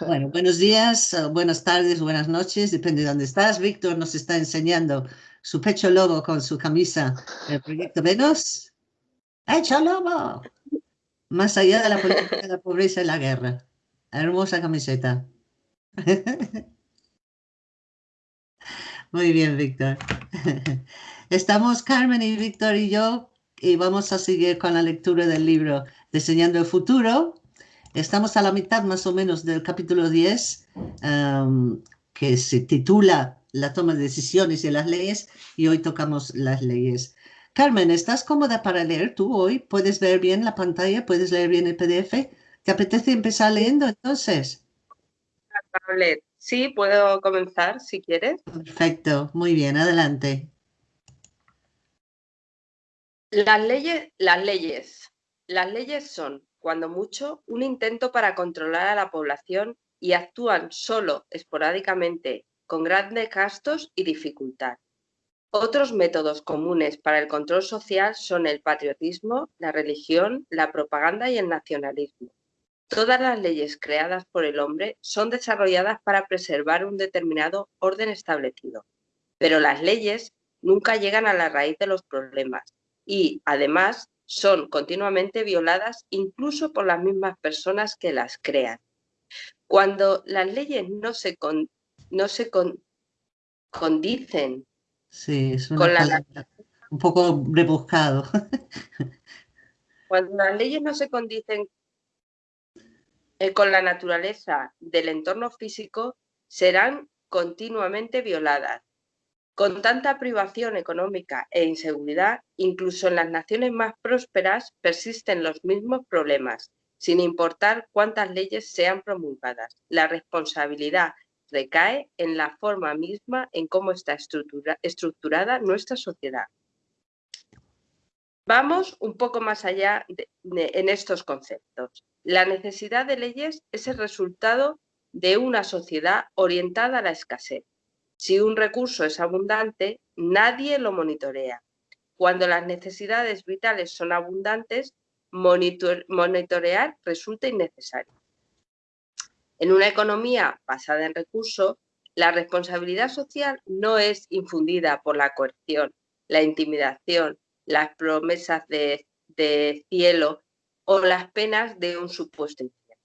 Bueno, buenos días, eh, buenas tardes, buenas noches, depende de dónde estás. Víctor nos está enseñando su pecho lobo con su camisa del proyecto Venus. ¡Hecho lobo! Más allá de la política, la pobreza y la guerra. Hermosa camiseta. Muy bien, Víctor. Estamos Carmen y Víctor y yo y vamos a seguir con la lectura del libro Diseñando el Futuro. Estamos a la mitad más o menos del capítulo 10, que se titula La toma de decisiones y las leyes, y hoy tocamos las leyes. Carmen, ¿estás cómoda para leer tú hoy? ¿Puedes ver bien la pantalla? ¿Puedes leer bien el PDF? ¿Te apetece empezar leyendo entonces? Sí, puedo comenzar si quieres. Perfecto, muy bien, adelante. Las leyes, las leyes. Las leyes son, cuando mucho, un intento para controlar a la población y actúan solo esporádicamente, con grandes gastos y dificultad. Otros métodos comunes para el control social son el patriotismo, la religión, la propaganda y el nacionalismo. Todas las leyes creadas por el hombre son desarrolladas para preservar un determinado orden establecido, pero las leyes nunca llegan a la raíz de los problemas y, además, son continuamente violadas incluso por las mismas personas que las crean. Cuando las leyes no se, no se condicen Sí, es un poco rebuscado. Cuando las leyes no se condicen eh, con la naturaleza del entorno físico, serán continuamente violadas. Con tanta privación económica e inseguridad, incluso en las naciones más prósperas persisten los mismos problemas, sin importar cuántas leyes sean promulgadas. La responsabilidad recae en la forma misma en cómo está estructurada nuestra sociedad. Vamos un poco más allá en estos conceptos. La necesidad de leyes es el resultado de una sociedad orientada a la escasez. Si un recurso es abundante, nadie lo monitorea. Cuando las necesidades vitales son abundantes, monitorear resulta innecesario. En una economía basada en recursos, la responsabilidad social no es infundida por la coerción, la intimidación, las promesas de, cielo o las penas de un supuesto infierno.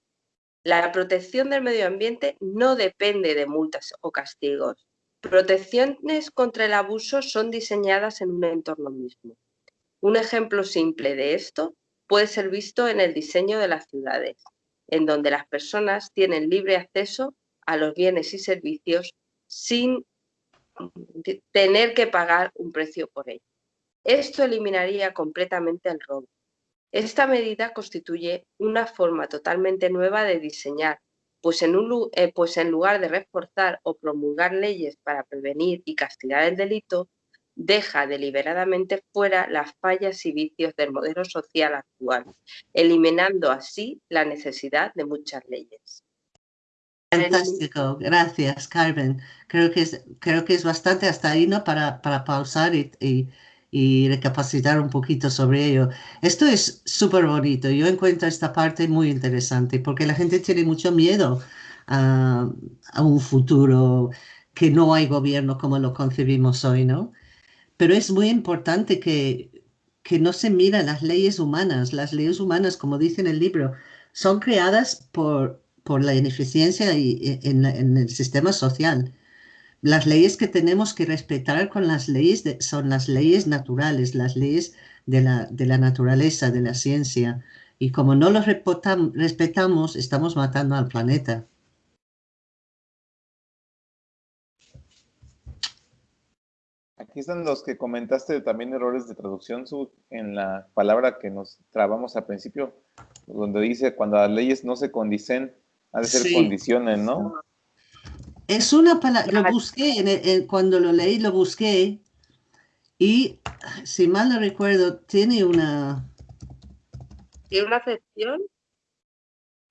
La protección del medio ambiente no depende de multas o castigos. Protecciones contra el abuso son diseñadas en un entorno mismo. Un ejemplo simple de esto puede ser visto en el diseño de las ciudades en donde las personas tienen libre acceso a los bienes y servicios sin tener que pagar un precio por ello. Esto eliminaría completamente el robo. Esta medida constituye una forma totalmente nueva de diseñar, pues en, eh, pues en lugar de reforzar o promulgar leyes para prevenir y castigar el delito, deja deliberadamente fuera las fallas y vicios del modelo social actual, eliminando así la necesidad de muchas leyes. Fantástico, gracias Carmen. Creo que es, bastante hasta ahí ¿no? para, pausar y, recapacitar un poquito sobre ello. Esto es súper bonito, yo encuentro esta parte muy interesante porque la gente tiene mucho miedo a, un futuro que no hay gobierno como lo concebimos hoy, ¿no? Pero es muy importante que, que no se miran las leyes humanas. Las leyes humanas, como dice en el libro, son creadas por, por la ineficiencia y, e, en, el sistema social. Las leyes que tenemos que respetar con las leyes son las leyes naturales, las leyes de la, de la naturaleza, de la ciencia. Y como no los respetamos, estamos matando al planeta. Aquí están los que comentaste también errores de traducción en la palabra que nos trabamos al principio, donde dice cuando las leyes no se condicen, ha de ser condiciones, ¿no? Es una palabra, lo busqué, cuando lo leí lo busqué y si mal no recuerdo, tiene una... ¿Tiene una sección?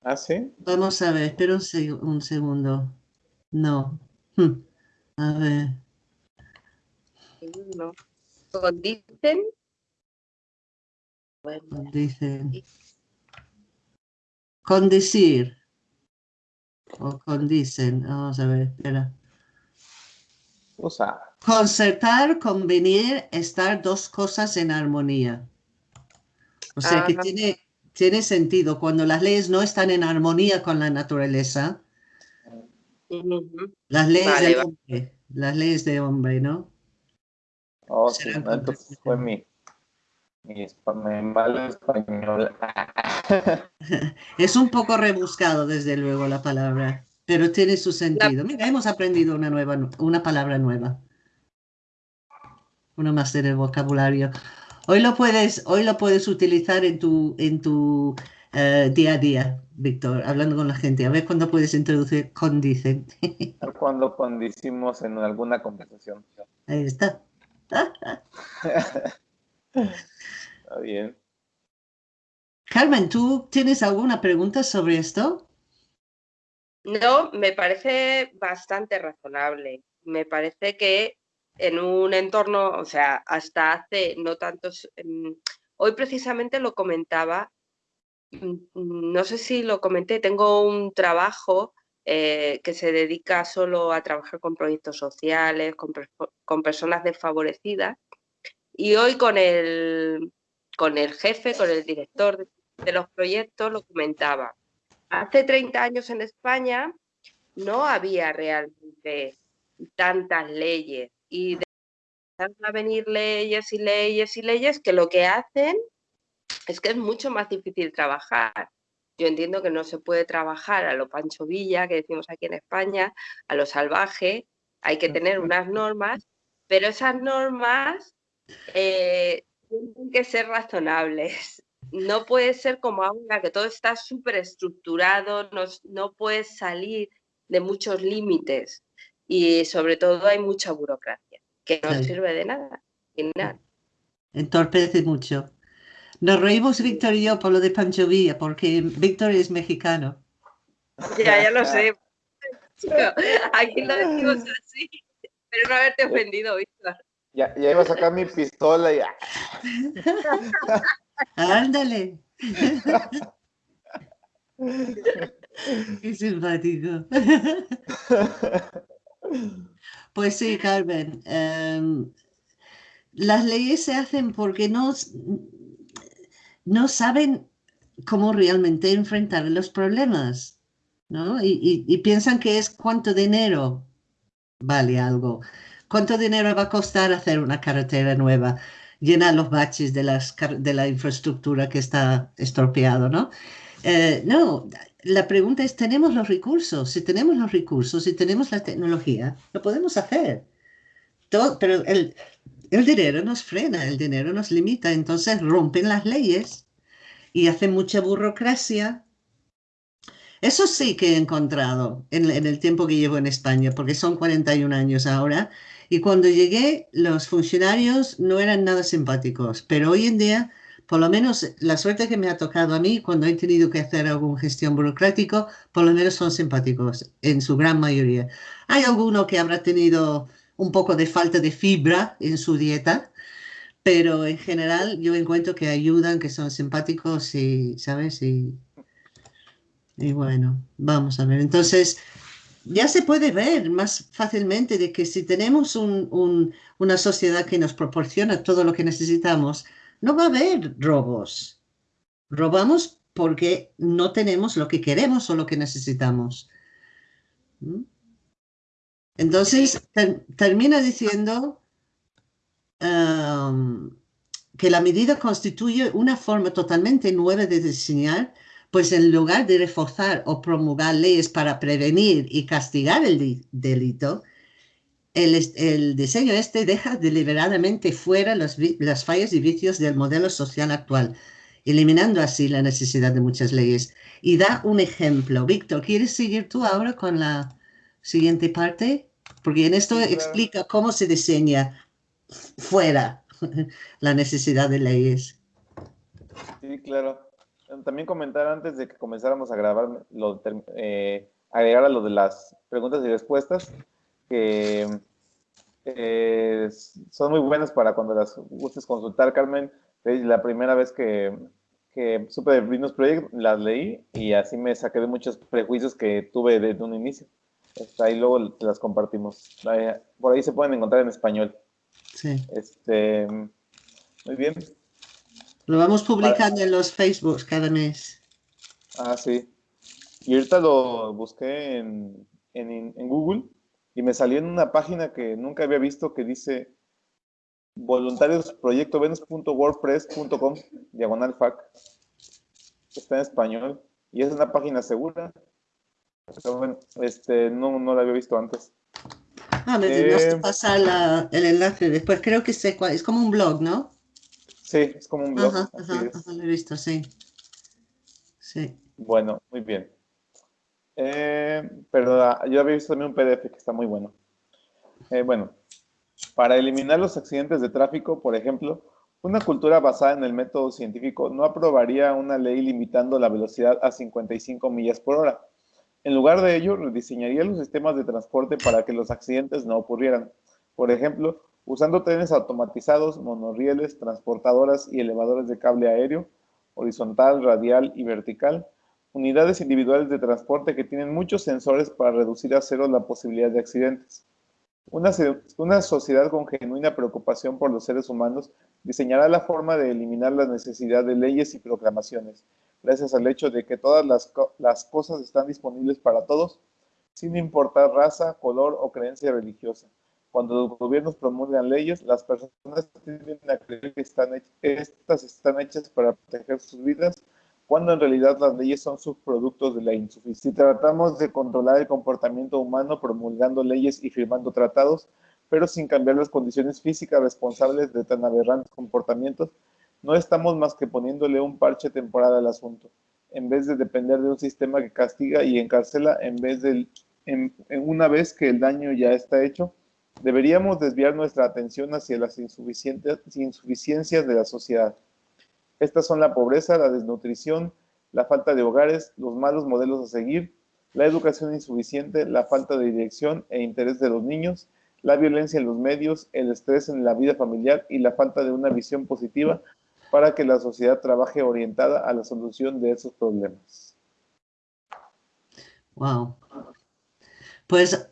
¿Ah, sí? Vamos a ver, espera un, segundo. No. Hm. A ver no. Condicen. Bueno. Condicen. Condecir. O condicen. Vamos a ver, espera. Usar. Concertar, convenir, estar dos cosas en armonía. O sea que tiene, tiene sentido. Cuando las leyes no están en armonía con la naturaleza, las leyes de hombre, las leyes de hombre, ¿no? Oh, sí, entonces fue mi, mi, español. es un poco rebuscado, desde luego, la palabra, pero tiene su sentido. Mira, hemos aprendido una, nueva, una palabra nueva. Una más en el vocabulario. Hoy lo puedes, hoy lo puedes utilizar en tu, en tu eh, día a día, Víctor, hablando con la gente. A ver cuándo puedes introducir condicen. cuando condicimos en alguna conversación. Ahí está. Está bien. Carmen, ¿tú tienes alguna pregunta sobre esto? No, me parece bastante razonable. Me parece que en un entorno, o sea, hasta hace no tantos... Hoy precisamente lo comentaba, no sé si lo comenté, tengo un trabajo eh, que se dedica solo a trabajar con proyectos sociales, con, personas desfavorecidas. Y hoy con el, con el jefe, con el director de los proyectos, lo comentaba. Hace 30 años en España no había realmente tantas leyes y de a venir leyes y leyes y leyes que lo que hacen es que es mucho más difícil trabajar. Yo entiendo que no se puede trabajar a lo Pancho Villa, que decimos aquí en España, a lo salvaje, hay que tener unas normas, pero esas normas eh, tienen que ser razonables. No puede ser como ahora, que todo está súper estructurado, no, no puedes salir de muchos límites y sobre todo hay mucha burocracia, que no sirve de nada. nada. Entorpece mucho. Nos reímos Víctor y yo por lo de Pancho Villa, porque Víctor es mexicano. Ya, ya lo sé. Aquí lo decimos así. Pero no haberte ofendido, Víctor. Ya, ya iba a sacar mi pistola y... Ándale. Qué simpático. Pues sí, Carmen. Em, las leyes se hacen porque no, no saben cómo realmente enfrentar los problemas, ¿no? Y, piensan que es cuánto dinero vale algo, cuánto dinero va a costar hacer una carretera nueva, llenar los baches de, la infraestructura que está estropeado, ¿no? Eh, no, la pregunta es, ¿tenemos los recursos? Si tenemos los recursos, si tenemos la tecnología, lo podemos hacer. Todo, pero el, el dinero nos frena, el dinero nos limita, entonces rompen las leyes y hacen mucha burocracia. Eso sí que he encontrado en, el tiempo que llevo en España, porque son 41 años ahora, y cuando llegué los funcionarios no eran nada simpáticos, pero hoy en día, por lo menos la suerte que me ha tocado a mí cuando he tenido que hacer alguna gestión burocrático, por lo menos son simpáticos en su gran mayoría. Hay alguno que habrá tenido un poco de falta de fibra en su dieta, pero en general yo encuentro que ayudan, que son simpáticos y, ¿sabes? Y, y bueno, vamos a ver. Entonces, ya se puede ver más fácilmente de que si tenemos una sociedad que nos proporciona todo lo que necesitamos, no va a haber robos. Robamos porque no tenemos lo que queremos o lo que necesitamos. ¿Mm? Entonces, termina diciendo um, que la medida constituye una forma totalmente nueva de diseñar, pues en lugar de reforzar o promulgar leyes para prevenir y castigar el delito, el, diseño este deja deliberadamente fuera las fallas y vicios del modelo social actual, eliminando así la necesidad de muchas leyes. Y da un ejemplo. Víctor, ¿quieres seguir tú ahora con la siguiente parte, porque en esto explica cómo se diseña fuera la necesidad de leyes. Sí, claro. También comentar antes de que comenzáramos a grabar, lo, eh, agregar a lo de las preguntas y respuestas, que eh, son muy buenas para cuando las gustes consultar, Carmen. La primera vez que, que supe de Venus Project, las leí y así me saqué de muchos prejuicios que tuve desde un inicio. Ahí luego te las compartimos. Por ahí se pueden encontrar en español. Sí. Este, muy bien. Lo vamos publicando en los Facebooks cada mes. Ah, sí. Y ahorita lo busqué en, en, Google y me salió en una página que nunca había visto que dice voluntariosproyectovenus.wordpress.com diagonal fac. Está en español y es una página segura. este, no, no la había visto antes. Ah, me eh, pasar el enlace después. Creo que sé cuál. Es como un blog, ¿no? Sí, es como un blog. Ajá, ajá, lo he visto, sí. Sí. Bueno, muy bien. Eh, perdón, yo había visto también un PDF que está muy bueno. Eh, bueno, para eliminar los accidentes de tráfico, por ejemplo, una cultura basada en el método científico no aprobaría una ley limitando la velocidad a 55 millas por hora. En lugar de ello, rediseñaría los sistemas de transporte para que los accidentes no ocurrieran. Por ejemplo, usando trenes automatizados, monorrieles, transportadoras y elevadores de cable aéreo, horizontal, radial y vertical, unidades individuales de transporte que tienen muchos sensores para reducir a cero la posibilidad de accidentes. Una, sociedad con genuina preocupación por los seres humanos diseñará la forma de eliminar la necesidad de leyes y proclamaciones, gracias al hecho de que todas las cosas están disponibles para todos, sin importar raza, color o creencia religiosa. Cuando los gobiernos promulgan leyes, las personas tienden a creer que están estas están hechas para proteger sus vidas, cuando en realidad las leyes son subproductos de la insuficiencia. Si tratamos de controlar el comportamiento humano promulgando leyes y firmando tratados, pero sin cambiar las condiciones físicas responsables de tan aberrantes comportamientos, no estamos más que poniéndole un parche temporal al asunto, en vez de depender de un sistema que castiga y encarcela en vez de una vez que el daño ya está hecho, Deberíamos desviar nuestra atención hacia las insuficiencias de la sociedad. Estas son la pobreza, la desnutrición, la falta de hogares, los malos modelos a seguir, la educación insuficiente, la falta de dirección e interés de los niños, la violencia en los medios, el estrés en la vida familiar y la falta de una visión positiva para que la sociedad trabaje orientada a la solución de esos problemas. Wow. Pues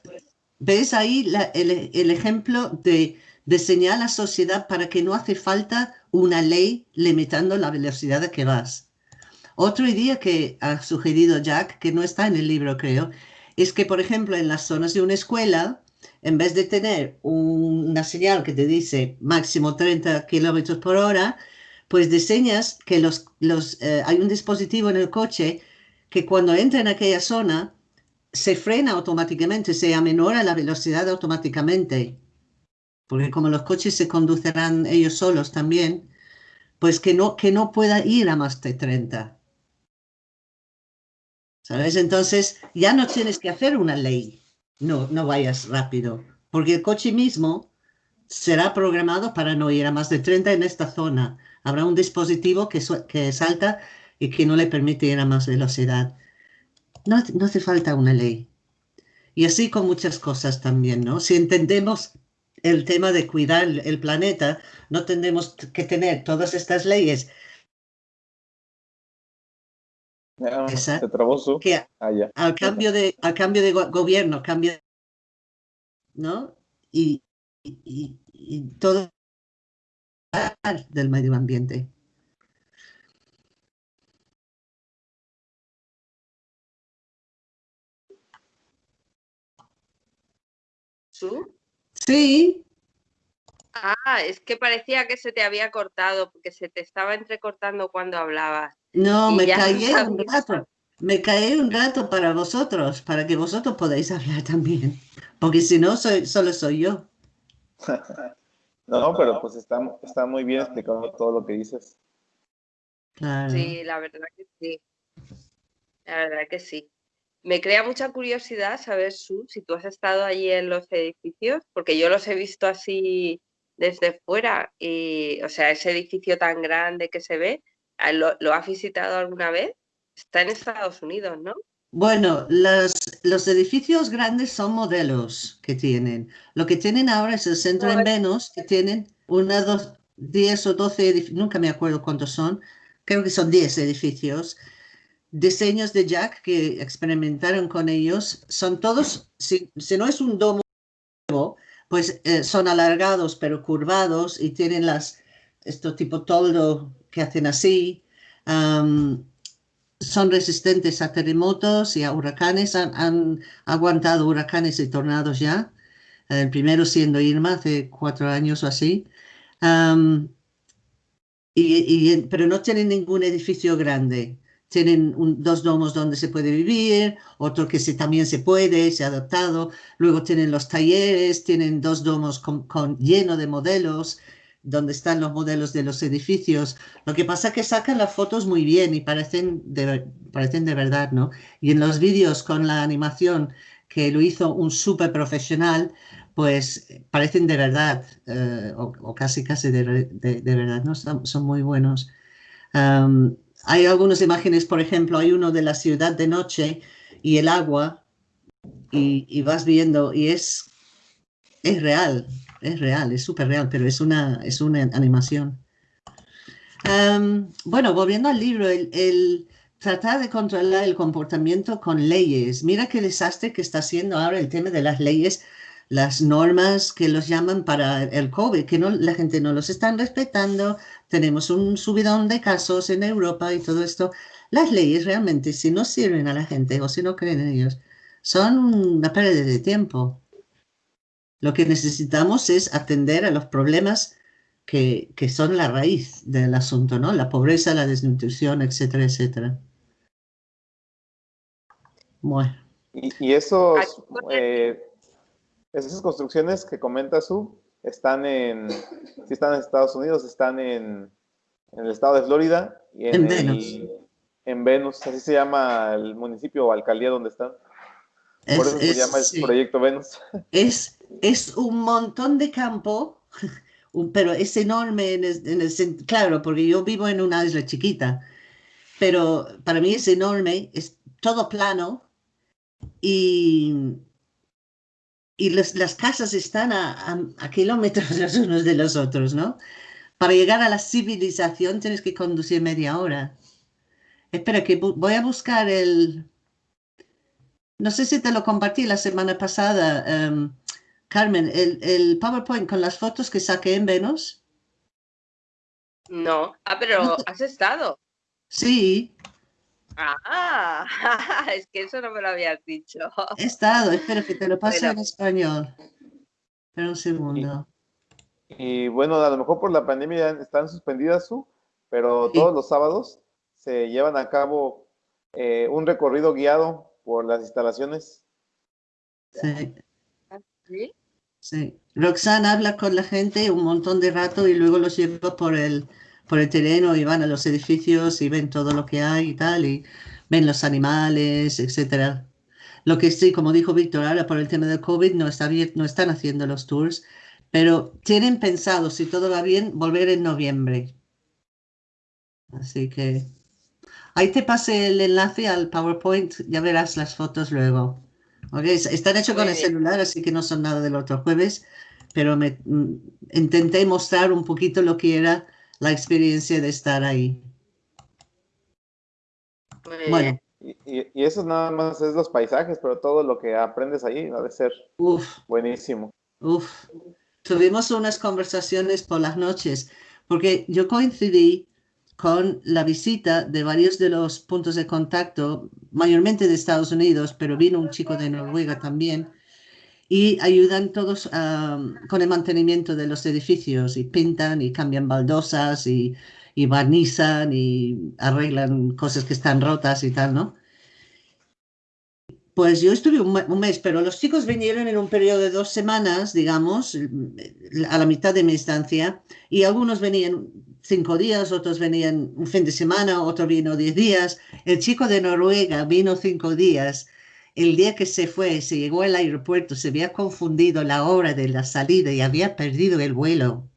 ¿Ves ahí el, ejemplo de diseñar la sociedad para que no hace falta una ley limitando la velocidad a que vas? Otra idea que ha sugerido Jack, que no está en el libro creo, es que, por ejemplo, en las zonas de una escuela, en vez de tener una señal que te dice máximo 30 kilómetros por hora, pues diseñas que los, los, eh, hay un dispositivo en el coche que cuando entra en aquella zona se frena automáticamente, se amenora la velocidad automáticamente, porque como los coches se conducirán ellos solos también, pues que no, que no pueda ir a más de 30. ¿Sabes? Entonces ya no tienes que hacer una ley, no, no vayas rápido, porque el coche mismo será programado para no ir a más de 30 en esta zona. Habrá un dispositivo que, que salta y que no le permite ir a más velocidad no, hace falta una ley. Y así con muchas cosas también, ¿no? Si entendemos el tema de cuidar el planeta, no tendremos que tener todas estas leyes. que ah, al cambio de al cambio de gobierno cambia no y, y, y todo del medio ambiente Sí. Ah, es que parecía que se te había cortado, porque se te estaba entrecortando cuando hablabas. No, me caí un rato. Me caí un rato para vosotros, para que vosotros podáis hablar también. Porque si no, soy, solo soy yo. no, pero pues está, está muy bien explicado todo lo que dices. Sí, la verdad que sí. La verdad que sí. Me crea mucha curiosidad saber, Su, si tú has estado allí en los edificios, porque yo los he visto así desde fuera, y, o sea, ese edificio tan grande que se ve, ah, ¿lo, lo has visitado alguna vez? Está en Estados Unidos, ¿no? Bueno, los, los, edificios grandes son modelos que tienen. Lo que tienen ahora es el centro en Venus, que tienen una, dos, diez o doce edificios, nunca me acuerdo cuántos son, creo que son 10 edificios, diseños de Jack que experimentaron con ellos, son todos, si, no es un domo, pues eh, son alargados pero curvados y tienen las, esto tipo toldo que hacen así. son resistentes a terremotos y a huracanes, han, aguantado huracanes y tornados ya. El primero siendo Irma hace cuatro años o así. y, pero no tienen ningún edificio grande tienen dos domos donde se puede vivir, otro que se, también se puede, se ha adaptado, luego tienen los talleres, tienen dos domos con, lleno de modelos, donde están los modelos de los edificios. Lo que pasa es que sacan las fotos muy bien y parecen de, parecen de verdad, ¿no? Y en los vídeos con la animación que lo hizo un súper profesional, pues parecen de verdad, eh, o, casi casi de, verdad, ¿no? Son, muy buenos hay algunas imágenes, por ejemplo, hay uno de la ciudad de noche y el agua, y, vas viendo, y es, es real, es real, es súper real, pero es una, es una animación. bueno, volviendo al libro, el, tratar de controlar el comportamiento con leyes. Mira qué desastre que está haciendo ahora el tema de las leyes, las normas que los llaman para el COVID, que no, la gente no los está respetando, tenemos un subidón de casos en Europa y todo esto. Las leyes realmente, si no sirven a la gente o si no creen en ellos, son una pérdida de tiempo. Lo que necesitamos es atender a los problemas que, que son la raíz del asunto, ¿no? La pobreza, la desnutrición, etcétera, etcétera. Bueno. Y, esos, eh, esas construcciones que comenta Su, están en, si están en Estados Unidos, están en, el estado de Florida y en, Venus. en Venus, así se llama el municipio o alcaldía donde están. Por eso se llama el proyecto Venus. Es, es un montón de campo, pero es enorme en el, claro, porque yo vivo en una isla chiquita, pero para mí es enorme, es todo plano y y las casas están a, kilómetros los unos de los otros, ¿no? Para llegar a la civilización tienes que conducir media hora. Espera, que voy a buscar el... No sé si te lo compartí la semana pasada, em, Carmen, el, el, PowerPoint con las fotos que saqué en Venus. No, ah, pero has estado. Sí. Ah, es que eso no me lo habías dicho. He estado, espero que te lo pase en español. Espera un segundo. Y, bueno, a lo mejor por la pandemia están suspendidas, su, pero todos los sábados se llevan a cabo eh, un recorrido guiado por las instalaciones. Sí. ¿Sí? Sí. Roxana habla con la gente un montón de rato y luego los lleva por el, por el terreno y van a los edificios y ven todo lo que hay y tal, y ven los animales, etcétera. Lo que sí, como dijo Víctor, ahora por el tema del COVID no, está bien, no están haciendo los tours, pero tienen pensado, si todo va bien, volver en noviembre. Así que ahí te pasé el enlace al PowerPoint, ya verás las fotos luego. Okay, están hechos con el celular, así que no son nada del otro jueves, pero me, mm, intenté mostrar un poquito lo que era la experiencia de estar ahí. Bueno. Y, eso nada más es los paisajes, pero todo lo que aprendes ahí va a ser buenísimo. Uf. Tuvimos unas conversaciones por las noches, porque yo coincidí con la visita de varios de los puntos de contacto, mayormente de Estados Unidos, pero vino un chico de Noruega también, y ayudan todos con el mantenimiento de los edificios y pintan y cambian baldosas y, barnizan y arreglan cosas que están rotas y tal, ¿no? Pues yo estuve un, mes, pero los chicos vinieron en un periodo de dos semanas, digamos, a la mitad de mi estancia, y algunos venían cinco días, otros venían un fin de semana, otro vino diez días. El chico de Noruega vino cinco días el día que se fue, se llegó al aeropuerto, se había confundido la hora de la salida y había perdido el vuelo.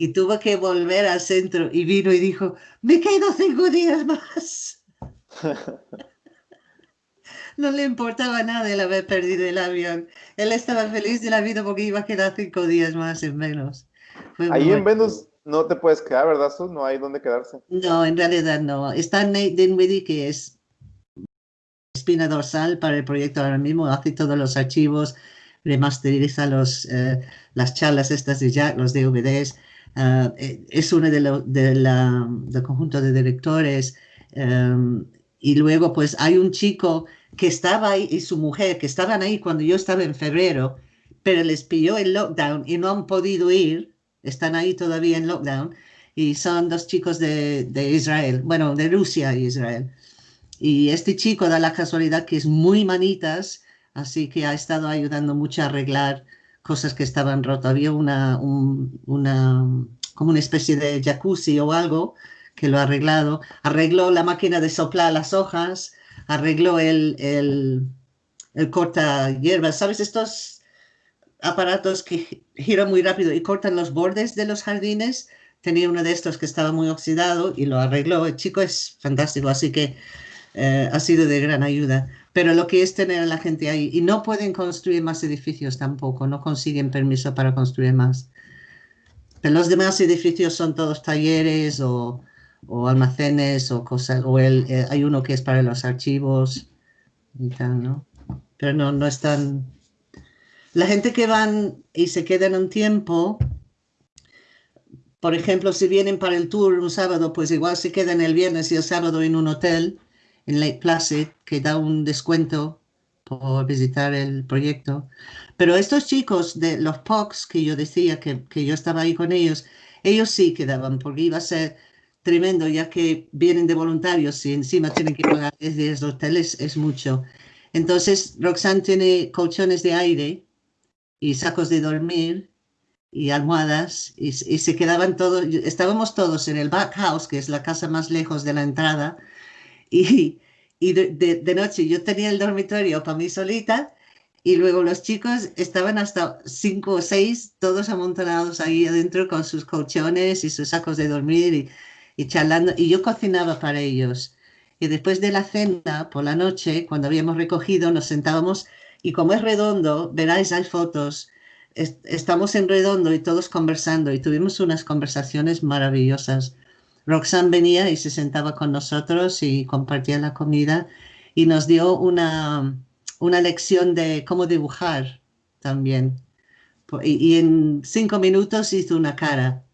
Y tuvo que volver al centro y vino y dijo, me quedo cinco días más. no le importaba nada el haber perdido el avión. Él estaba feliz de la vida porque iba a quedar cinco días más en menos. Ahí en Venus no te puedes quedar, ¿verdad, Sus? No hay dónde quedarse. No, en realidad no. Está Nate Dinwiddie, que es espina dorsal para el proyecto ahora mismo, hace todos los archivos, remasteriza los, eh, las charlas estas de Jack, los DVDs, uh, es uno de los de del conjunto de directores. Um, y luego, pues, hay un chico que estaba ahí y su mujer, que estaban ahí cuando yo estaba en febrero, pero les pilló el lockdown y no han podido ir, están ahí todavía en lockdown, y son dos chicos de, de Israel, bueno, de Rusia y Israel. Y este chico da la casualidad que es muy manitas, así que ha estado ayudando mucho a arreglar cosas que estaban rotas. Había una, como una especie de jacuzzi o algo que lo ha arreglado. Arregló la máquina de soplar las hojas, arregló el, el, el corta hierbas. ¿Sabes estos aparatos que giran muy rápido y cortan los bordes de los jardines? Tenía uno de estos que estaba muy oxidado y lo arregló. El chico es fantástico, así que eh, ha sido de gran ayuda. Pero lo que es tener a la gente ahí, y no pueden construir más edificios tampoco, no consiguen permiso para construir más. Pero los demás edificios son todos talleres o, o almacenes o cosas, o el, eh, hay uno que es para los archivos y tal, ¿no? Pero no, no están... La gente que van y se quedan un tiempo, por ejemplo, si vienen para el tour un sábado, pues igual se quedan el viernes y el sábado en un hotel en Lake Placid que da un descuento por visitar el proyecto. Pero estos chicos de los POCs que yo decía que, que yo estaba ahí con ellos, ellos sí quedaban porque iba a ser tremendo ya que vienen de voluntarios y encima tienen que pagar desde los hoteles es mucho. Entonces Roxanne tiene colchones de aire y sacos de dormir y almohadas y, y, se quedaban todos, estábamos todos en el back house, que es la casa más lejos de la entrada, y, y de, noche yo tenía el dormitorio para mí solita y luego los chicos estaban hasta cinco o seis, todos amontonados ahí adentro con sus colchones y sus sacos de dormir y, y charlando. Y yo cocinaba para ellos. Y después de la cena, por la noche, cuando habíamos recogido, nos sentábamos y como es redondo, veráis, hay fotos, estamos en redondo y todos conversando y tuvimos unas conversaciones maravillosas Roxanne venía y se sentaba con nosotros y compartía la comida y nos dio una, una lección de cómo dibujar también. Y, en cinco minutos hizo una cara,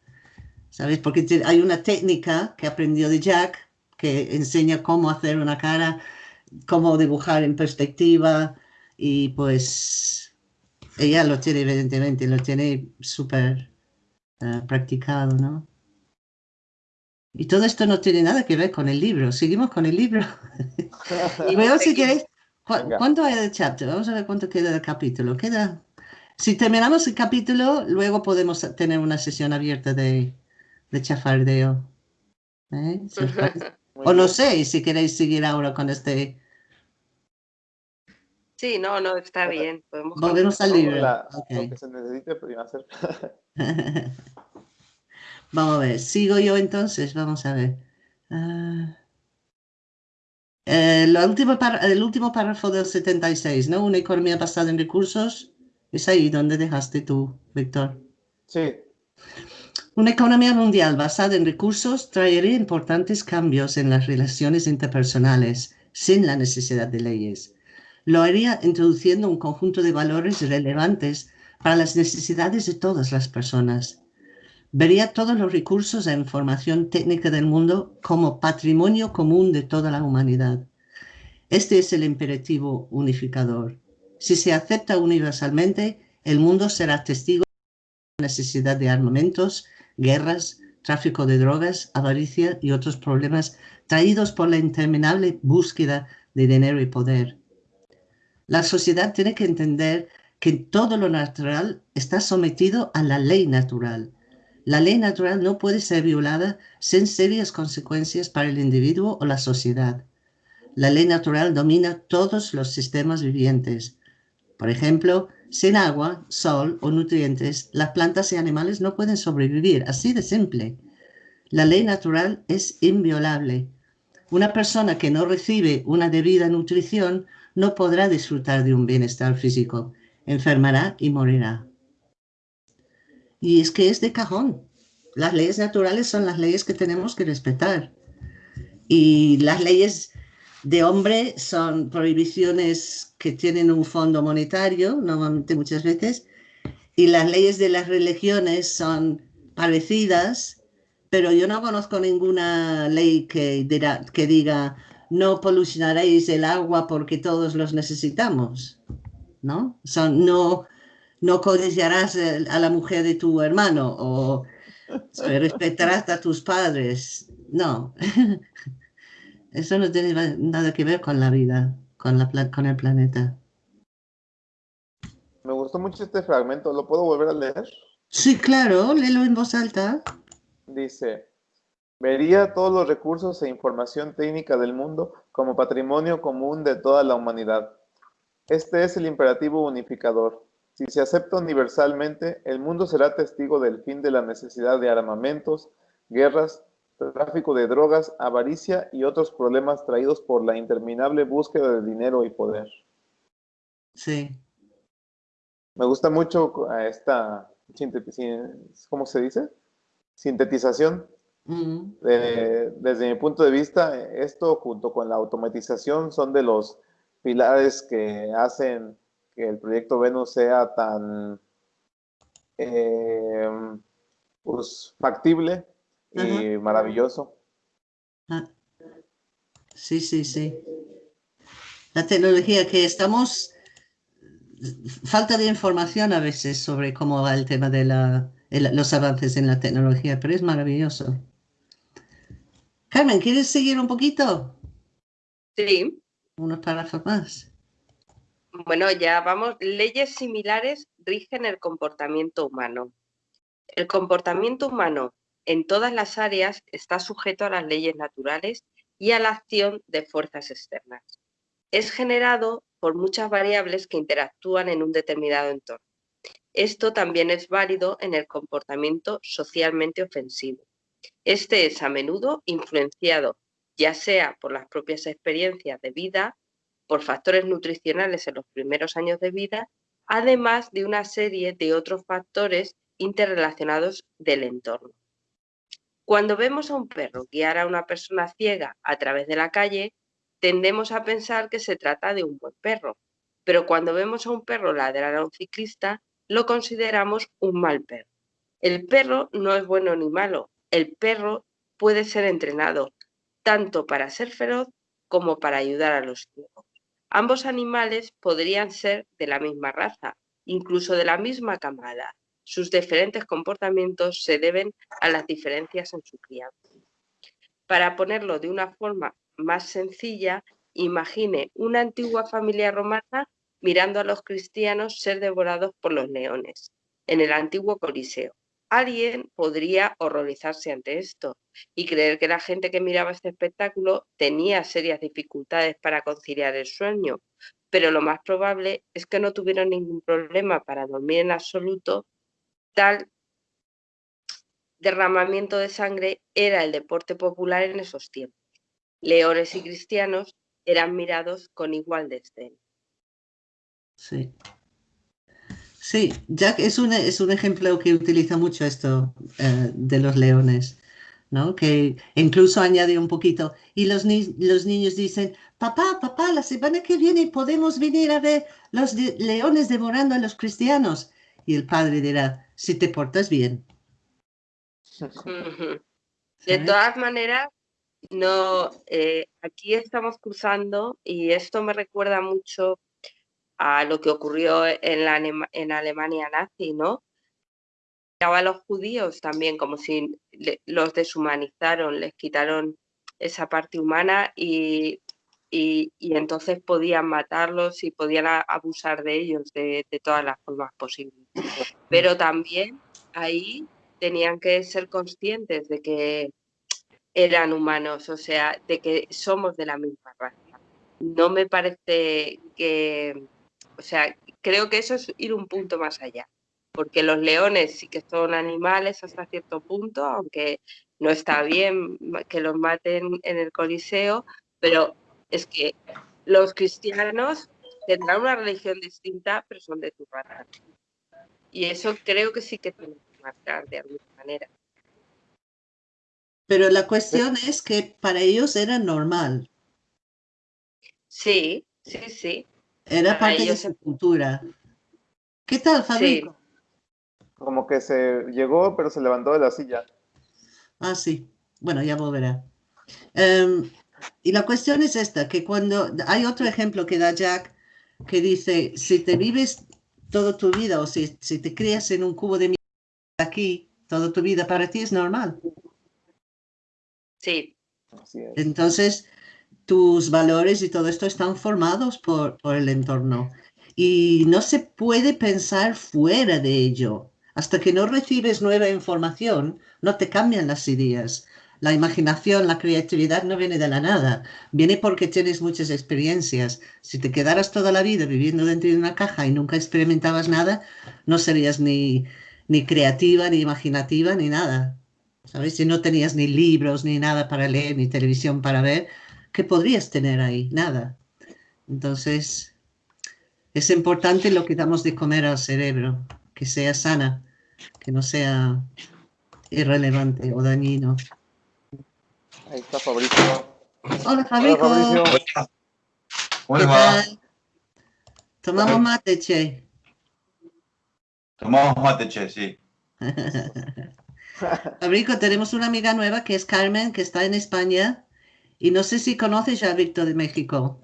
¿sabes? Porque hay una técnica que aprendió de Jack que enseña cómo hacer una cara, cómo dibujar en perspectiva y pues ella lo tiene evidentemente, lo tiene súper eh, practicado, ¿no? Y todo esto no tiene nada que ver con el libro. Seguimos con el libro. y veo si queréis. ¿Cuánto hay de chapter? Vamos a ver cuánto queda del capítulo. Queda. Si terminamos el capítulo, luego podemos tener una sesión abierta de, de chafardeo. ¿Eh? o no sé, si queréis seguir ahora con este. Sí, no, no, está bien. Volvemos al libro. Lo que se necesite, hacer. Vamos a ver, sigo yo entonces, vamos a ver. Uh, eh, último el último párrafo del 76, ¿no? Una economía basada en recursos. Es ahí donde dejaste tú, Víctor. Sí. Una economía mundial basada en recursos traería importantes cambios en las relaciones interpersonales sin la necesidad de leyes. Lo haría introduciendo un conjunto de valores relevantes para las necesidades de todas las personas vería todos los recursos e información técnica del mundo como patrimonio común de toda la humanidad. Este es el imperativo unificador. Si se acepta universalmente, el mundo será testigo de la necesidad de armamentos, guerras, tráfico de drogas, avaricia y otros problemas traídos por la interminable búsqueda de dinero y poder. La sociedad tiene que entender que todo lo natural está sometido a la ley natural la ley natural no puede ser violada sin serias consecuencias para el individuo o la sociedad. La ley natural domina todos los sistemas vivientes. Por ejemplo, sin agua, sol o nutrientes, las plantas y animales no pueden sobrevivir, así de simple. La ley natural es inviolable. Una persona que no recibe una debida nutrición no podrá disfrutar de un bienestar físico, enfermará y morirá. Y es que es de cajón. las leyes naturales son las leyes que tenemos que respetar. Y las leyes de hombre son prohibiciones que tienen un fondo monetario, normalmente muchas veces, y las leyes de las religiones son parecidas, pero yo no conozco ninguna ley que, diga no polucionaréis el agua porque todos los necesitamos, ¿no? Son, no, no codiciarás a la mujer de tu hermano o respetarás a tus padres. No, eso no tiene nada que ver con la vida, con, la, con el planeta. Me gustó mucho este fragmento, ¿lo puedo volver a leer? Sí, claro, léelo en voz alta. Dice, vería todos los recursos e información técnica del mundo como patrimonio común de toda la humanidad. Este es el imperativo unificador. Si se acepta universalmente, el mundo será testigo del fin de la necesidad de armamentos, guerras, tráfico de drogas, avaricia y otros problemas traídos por la interminable búsqueda de dinero y poder. Sí. Me gusta mucho esta, ¿cómo se dice? Sintetización. desde mi punto de vista, esto junto con la automatización son de los pilares que hacen que el proyecto Venus sea tan eh, pues, factible y maravilloso. Ah. Sí, sí, sí. La tecnología que estamos falta de información a veces sobre cómo va el tema de los avances en la tecnología, pero es maravilloso. Carmen, ¿quieres seguir un poquito? Sí. Unos párrafos más. Bueno, ya vamos. Leyes similares rigen el comportamiento humano. El comportamiento humano en todas las áreas está sujeto a las leyes naturales y a la acción de fuerzas externas. Es generado por muchas variables que interactúan en un determinado entorno. Esto también es válido en el comportamiento socialmente ofensivo. Este es a menudo influenciado ya sea por las propias experiencias de vida, por factores nutricionales en los primeros años de vida, además de una serie de otros factores interrelacionados del entorno. Cuando vemos a un perro guiar a una persona ciega a través de la calle, tendemos a pensar que se trata de un buen perro, pero cuando vemos a un perro ladrar a un ciclista, lo consideramos un mal perro. El perro no es bueno ni malo, el perro puede ser entrenado tanto para ser feroz como para ayudar a los ciegos. Ambos animales podrían ser de la misma raza, incluso de la misma camada. Sus diferentes comportamientos se deben a las diferencias en su crianza. Para ponerlo de una forma más sencilla, imagine una antigua familia romana mirando a los cristianos ser devorados por los leones en el antiguo Coliseo. Alguien podría horrorizarse ante esto y creer que la gente que miraba este espectáculo tenía serias dificultades para conciliar el sueño, pero lo más probable es que no tuvieron ningún problema para dormir en absoluto. Tal derramamiento de sangre era el deporte popular en esos tiempos leones y cristianos eran mirados con igual desdén. Sí. Sí, Jack es un, es un ejemplo que utiliza mucho esto eh, de los leones, ¿no? Que incluso añade un poquito. Y los, los niños dicen, papá, papá, la semana que viene podemos venir a ver los leones devorando a los cristianos. Y el padre dirá, si te portas bien. De todas maneras, no, eh, aquí estamos cruzando y esto me recuerda mucho a lo que ocurrió en, la en Alemania nazi, ¿no? A los judíos también como si los deshumanizaron, les quitaron esa parte humana y, y, entonces podían matarlos y podían abusar de ellos de, de todas las formas posibles. Pero también ahí tenían que ser conscientes de que eran humanos, o sea, de que somos de la misma raza. No me parece que, o sea, creo que eso es ir un punto más allá, porque los leones sí que son animales hasta cierto punto, aunque no está bien que los maten en el Coliseo, pero es que los cristianos tendrán una religión distinta, pero son de tu raza. Y eso creo que sí que tiene que marcar de alguna manera. Pero la cuestión es que para ellos era normal. Sí, sí, sí. Era parte de su cultura. ¿Qué tal, Fabrico? Como que se llegó, pero se levantó de la silla. Ah, sí. Bueno, ya volverá. Em, y la cuestión es esta, que cuando hay otro ejemplo que da Jack, que dice, si te vives toda tu vida o si, si te crías en un cubo de mierda aquí toda tu vida, para ti es normal. Sí. Entonces, tus valores y todo esto están formados por, el entorno y no se puede pensar fuera de ello. Hasta que no recibes nueva información, no te cambian las ideas. La imaginación, la creatividad no viene de la nada, viene porque tienes muchas experiencias. Si te quedaras toda la vida viviendo dentro de una caja y nunca experimentabas nada, no serías ni, ni creativa, ni imaginativa, ni nada. ¿Sabes? Si no tenías ni libros, ni nada para leer, ni televisión para ver, ¿qué podrías tener ahí? Nada. Entonces, es importante lo que damos de comer al cerebro, que sea sana, que no sea irrelevante o dañino. Ahí está Fabricio. Hola, Fabricio. Hola, Tomamos mate, che. Tomamos mate, che, sí. Fabrico, tenemos una amiga nueva que es Carmen, que está en España. Y no sé si conoces ya a Víctor de México.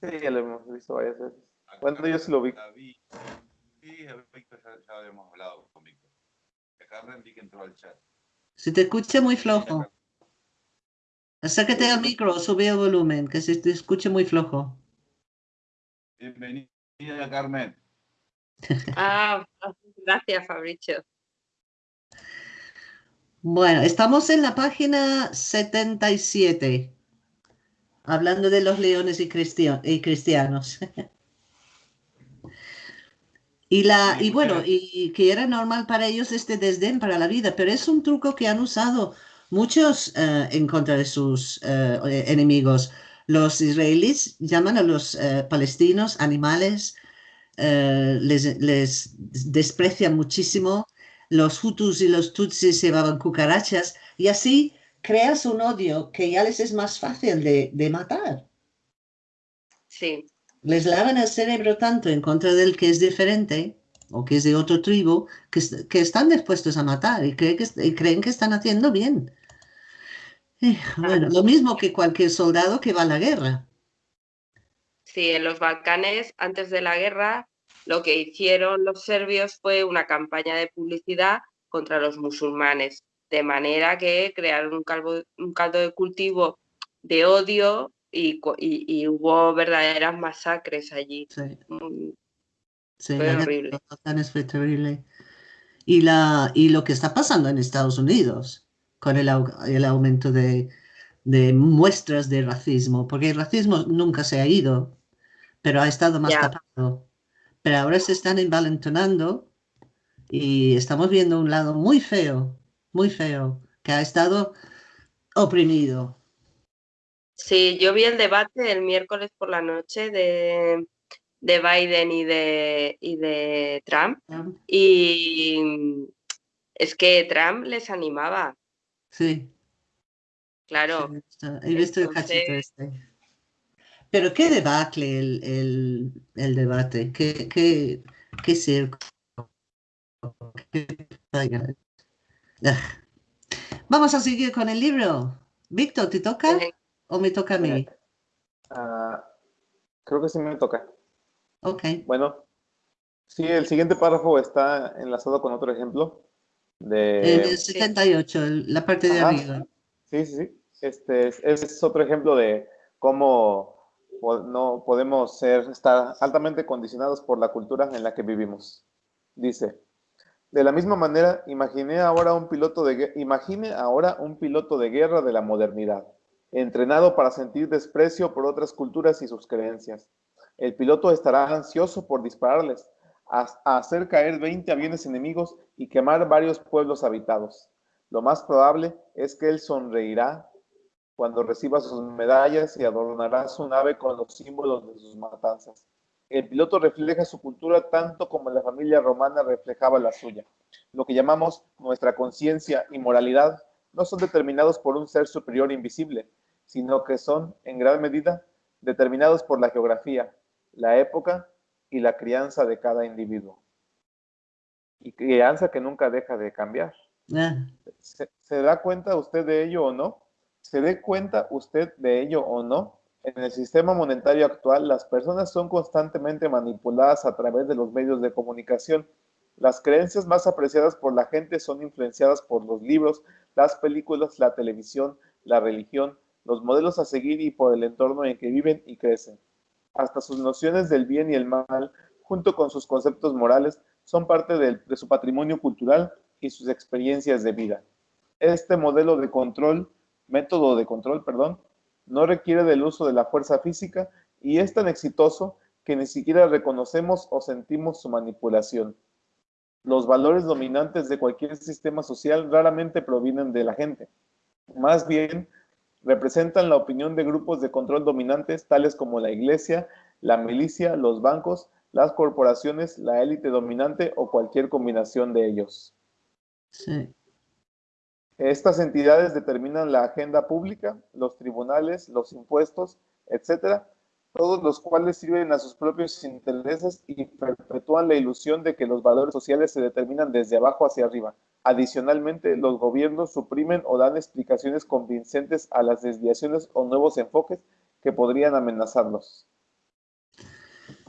Sí, ya lo hemos visto varias veces. Bueno, yo sí lo vi. Sí, Víctor ya, ya habíamos hablado con Víctor. Carmen vi que entró al chat. Se te escucha muy flojo. Acércate al micro, sube el volumen, que se te escuche muy flojo. Bienvenida, Carmen. Ah, gracias, Fabricio. Bueno, estamos en la página 77, hablando de los leones y, cristianos. y, la, y bueno, y que era normal para ellos este desdén para la vida, pero es un truco que han usado muchos eh, en contra de sus eh, enemigos. Los israelíes llaman a los eh, palestinos animales, les, les desprecian muchísimo los Hutus y los Tutsis llevaban cucarachas y así creas un odio que ya les es más fácil de, matar. Sí. Les lavan el cerebro tanto en contra del que es diferente o que es de otro tribu que, que están dispuestos a matar y, creen que, creen que están haciendo bien. bueno, lo mismo que cualquier soldado que va a la guerra. Sí, en los Balcanes, antes de la guerra, lo que hicieron los serbios fue una campaña de publicidad contra los musulmanes, de manera que crearon un, caldo de cultivo de odio y, hubo verdaderas masacres allí. Sí. Mm, fue horrible. Fue terrible. Y, la, y lo que está pasando en Estados Unidos con el, el aumento de, de, muestras de racismo, porque el racismo nunca se ha ido, pero ha estado más tapado pero ahora se están envalentonando y estamos viendo un lado muy feo, muy feo, que ha estado oprimido. Sí, yo vi el debate el miércoles por la noche de, Biden y de, de Trump, y es que Trump les animaba. Sí. Claro. he visto el cachito este. Pero qué debacle el, debate, qué, qué, qué circo. Vamos a seguir con el libro. Víctor, ¿te toca o me toca a mí? Ah, creo que sí me toca. Ok. Bueno, sí, el siguiente párrafo está enlazado con otro ejemplo. De... El 78, la parte de arriba. Sí, sí, sí. Este es otro ejemplo de cómo no podemos ser, estar altamente condicionados por la cultura en la que vivimos. Dice, de la misma manera, imagine ahora un piloto de, imagine ahora un piloto de guerra de la modernidad, entrenado para sentir desprecio por otras culturas y sus creencias. El piloto estará ansioso por dispararles, a, hacer caer 20 aviones enemigos y quemar varios pueblos habitados. Lo más probable es que él sonreirá cuando reciba sus medallas y adornará su nave con los símbolos de sus matanzas. El piloto refleja su cultura tanto como la familia romana reflejaba la suya. Lo que llamamos nuestra conciencia y moralidad no son determinados por un ser superior invisible, sino que son, en gran medida, determinados por la geografía, la época y la crianza de cada individuo. Y crianza que nunca deja de cambiar. Ah, ¿Se, se da cuenta usted de ello o no? ¿Se dé cuenta usted de ello o no? En el sistema monetario actual, las personas son constantemente manipuladas a través de los medios de comunicación. Las creencias más apreciadas por la gente son influenciadas por los libros, las películas, la televisión, la religión, los modelos a seguir y por el entorno en que viven y crecen. Hasta sus nociones del bien y el mal, junto con sus conceptos morales, son parte de su patrimonio cultural y sus experiencias de vida. Este modelo de control, método de control, perdón, no requiere del uso de la fuerza física y es tan exitoso que ni siquiera reconocemos o sentimos su manipulación. Los valores dominantes de cualquier sistema social raramente provienen de la gente. Más bien, representan la opinión de grupos de control dominantes tales como la iglesia, la milicia, los bancos, las corporaciones, la élite dominante o cualquier combinación de ellos. sí. Estas entidades determinan la agenda pública, los tribunales, los impuestos, etcétera, todos los cuales sirven a sus propios intereses y perpetúan la ilusión de que los valores sociales se determinan desde abajo hacia arriba. Adicionalmente, los gobiernos suprimen o dan explicaciones convincentes a las desviaciones o nuevos enfoques que podrían amenazarlos.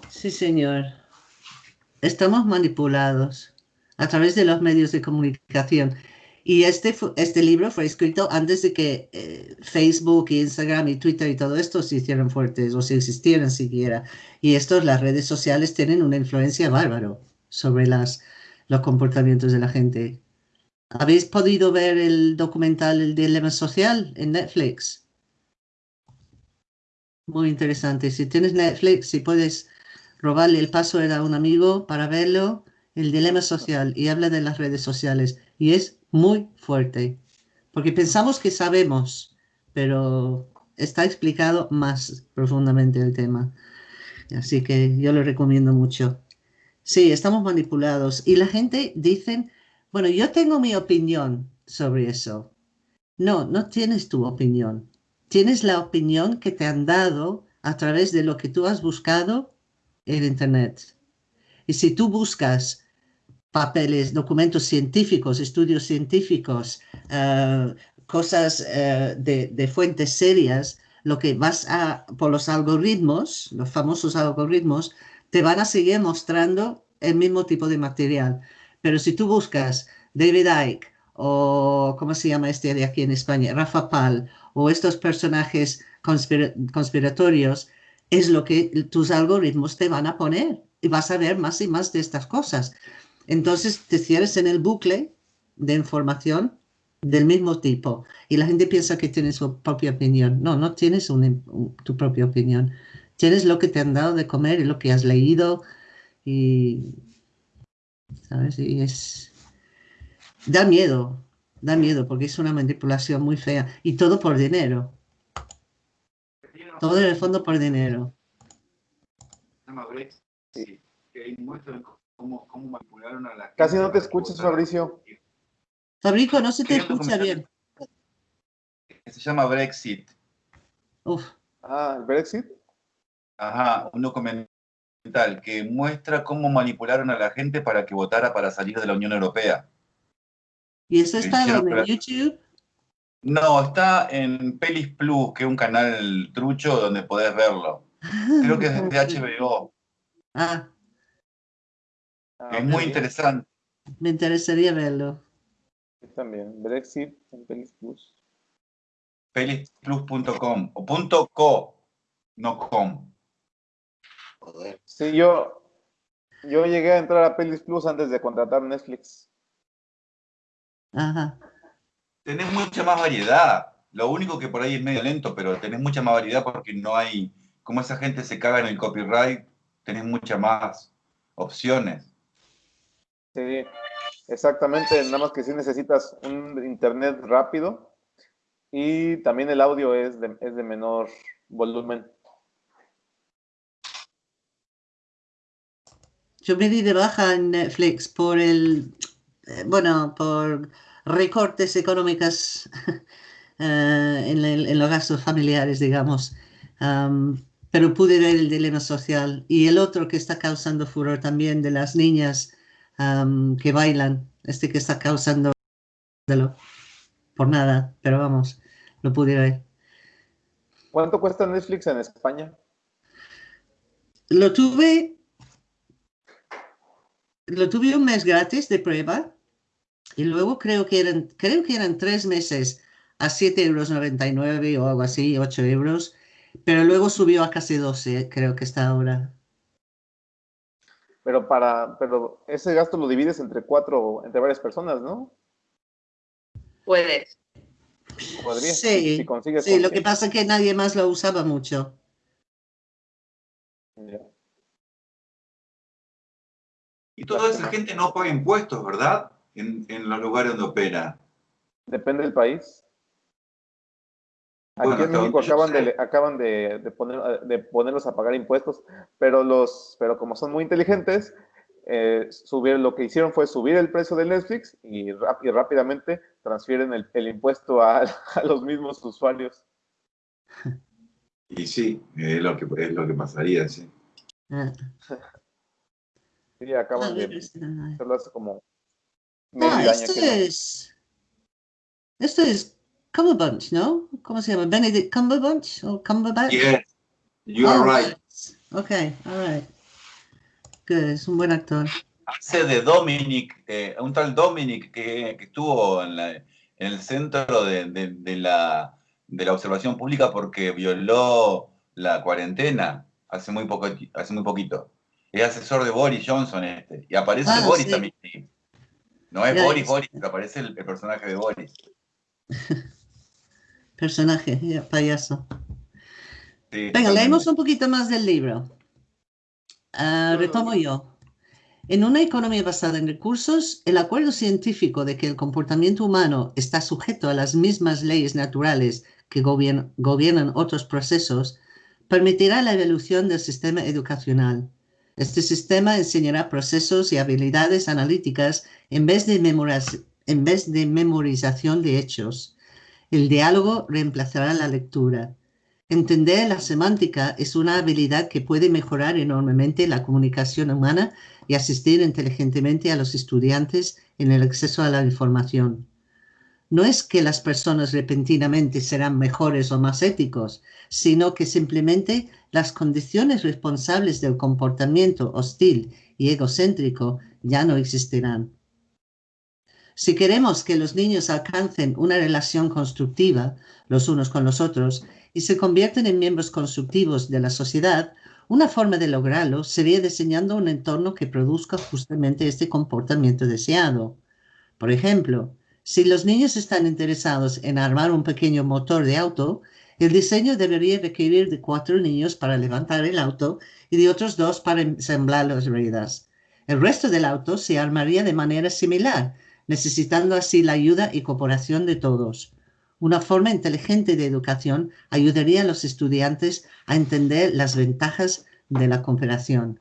Sí, señor. Estamos manipulados a través de los medios de comunicación. Y este, este libro fue escrito antes de que eh, Facebook, Instagram y Twitter y todo esto se hicieran fuertes o si existieran siquiera. Y estos, las redes sociales tienen una influencia bárbaro sobre las, los comportamientos de la gente. ¿Habéis podido ver el documental El Dilema Social en Netflix? Muy interesante. Si tienes Netflix, si puedes robarle el password a un amigo para verlo, el dilema social, y habla de las redes sociales. Y es muy fuerte, porque pensamos que sabemos, pero está explicado más profundamente el tema. Así que yo lo recomiendo mucho. Sí, estamos manipulados. Y la gente dice, bueno, yo tengo mi opinión sobre eso. No, no tienes tu opinión. Tienes la opinión que te han dado a través de lo que tú has buscado en Internet. Y si tú buscas papeles, documentos científicos, estudios científicos, eh, cosas eh, de, de fuentes serias, lo que vas a, por los algoritmos, los famosos algoritmos, te van a seguir mostrando el mismo tipo de material. Pero si tú buscas David Icke o, ¿cómo se llama este de aquí en España? Rafa Pal o estos personajes conspira- conspiratorios, es lo que tus algoritmos te van a poner y vas a ver más y más de estas cosas. Entonces te cierres en el bucle de información del mismo tipo y la gente piensa que tienes su propia opinión. No, no tienes tu propia opinión. Tienes lo que te han dado de comer y lo que has leído y, ¿sabes? Y es... Da miedo, da miedo porque es una manipulación muy fea y todo por dinero. Todo en el fondo por dinero. Se cómo, cómo manipularon a la gente Casi no te escuchas. Fabricio. Fabrico, no se te escucha bien. Se llama Brexit. Uf, Ah, el Brexit. Ajá, un documental que muestra cómo manipularon a la gente para que votara para salir de la Unión Europea. ¿Y eso está? ¿En YouTube? No, está en Pelis Plus, que es un canal trucho donde podés verlo. Creo que es de HBO. Ah, Ah, Es ok. muy interesante. me interesaría verlo. Yo También, Brexit en Pelis Plus. Pelisplus.com o punto .co, no com. Sí, yo, yo llegué a entrar a Pelis Plus antes de contratar Netflix. Ajá. Tenés mucha más variedad. Lo único que por ahí es medio lento, pero tenés mucha más variedad porque no hay, como esa gente se caga en el copyright, tenés muchas más opciones. Sí, exactamente. Nada más que sí necesitas un internet rápido y también el audio es de, es de menor volumen. Yo me di de baja en Netflix por el, eh, bueno, por recortes económicos eh, en, los gastos familiares, digamos. pero pude ver el dilema social. Y el otro que está causando furor también de las niñas que bailan, este que está causando por nada, pero vamos, lo pude ver. ¿Cuánto cuesta Netflix en España? Lo tuve, lo tuve un mes gratis de prueba y luego creo que eran, creo que eran tres meses a 7,99 euros o algo así, 8 euros, pero luego subió a casi 12, creo que está ahora. Pero para, pero ese gasto lo divides entre cuatro, entre varias personas, ¿no? Puedes. Podría, sí, sí lo que pasa es que nadie más lo usaba mucho. Y toda esa gente no paga impuestos, ¿verdad? En, en los lugares donde opera. Depende del país. Aquí en México acaban, de, acaban de, poner, de ponerlos a pagar impuestos, pero, los, pero como son muy inteligentes, eh, subir, lo que hicieron fue subir el precio de Netflix y, rápidamente transfieren el, impuesto a, los mismos usuarios. Y sí, es lo que, es lo que pasaría, sí. Ah. Sí, acaban de hacerlo hace como esto es... Esto es Cumberbatch, ¿no? ¿Cómo se llama? Benedict Cumberbatch o Cumberbatch? Yeah, you are right. Ok, all right. Good, es un buen actor. Hace de Dominic, eh, un tal Dominic que, que estuvo en, la, en, el centro de, de, de, la, de la observación pública porque violó la cuarentena hace muy, poco, hace muy poquito. Es asesor de Boris Johnson este. Y aparece ah, Boris también. No es Boris, Boris, aparece el, el personaje de Boris. personaje, payaso. Venga, leemos un poquito más del libro. Ah, retomo yo. En una economía basada en recursos, el acuerdo científico de que el comportamiento humano está sujeto a las mismas leyes naturales que gobiernan otros procesos permitirá la evolución del sistema educacional. Este sistema enseñará procesos y habilidades analíticas en vez de, en vez de memorización de hechos el diálogo reemplazará la lectura. Entender la semántica es una habilidad que puede mejorar enormemente la comunicación humana y asistir inteligentemente a los estudiantes en el acceso a la información. No es que las personas repentinamente serán mejores o más éticos, sino que simplemente las condiciones responsables del comportamiento hostil y egocéntrico ya no existirán. Si queremos que los niños alcancen una relación constructiva los unos con los otros y se convierten en miembros constructivos de la sociedad, una forma de lograrlo sería diseñando un entorno que produzca justamente este comportamiento deseado. Por ejemplo, si los niños están interesados en armar un pequeño motor de auto, el diseño debería requerir de cuatro niños para levantar el auto y de otros dos para ensamblar las ruedas. El resto del auto se armaría de manera similar, necesitando así la ayuda y cooperación de todos. Una forma inteligente de educación ayudaría a los estudiantes a entender las ventajas de la cooperación.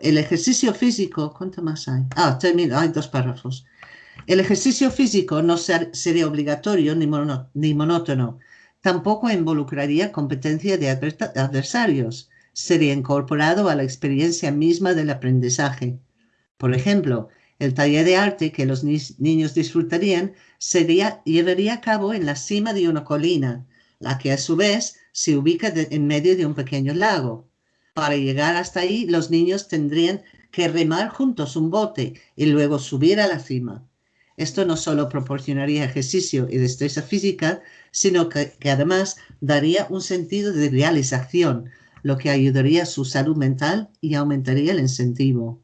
El ejercicio físico, ¿cuánto más hay? Ah, termino, hay dos párrafos. El ejercicio físico no sería obligatorio ni, ni monótono. Tampoco involucraría competencia de adversarios. Sería incorporado a la experiencia misma del aprendizaje. Por ejemplo, el taller de arte que los niños disfrutarían sería, llevaría a cabo en la cima de una colina, la que a su vez se ubica en medio de un pequeño lago. Para llegar hasta ahí, los niños tendrían que remar juntos un bote y luego subir a la cima. Esto no solo proporcionaría ejercicio y destreza física, sino que, que, además daría un sentido de realización, lo que ayudaría a su salud mental y aumentaría el incentivo.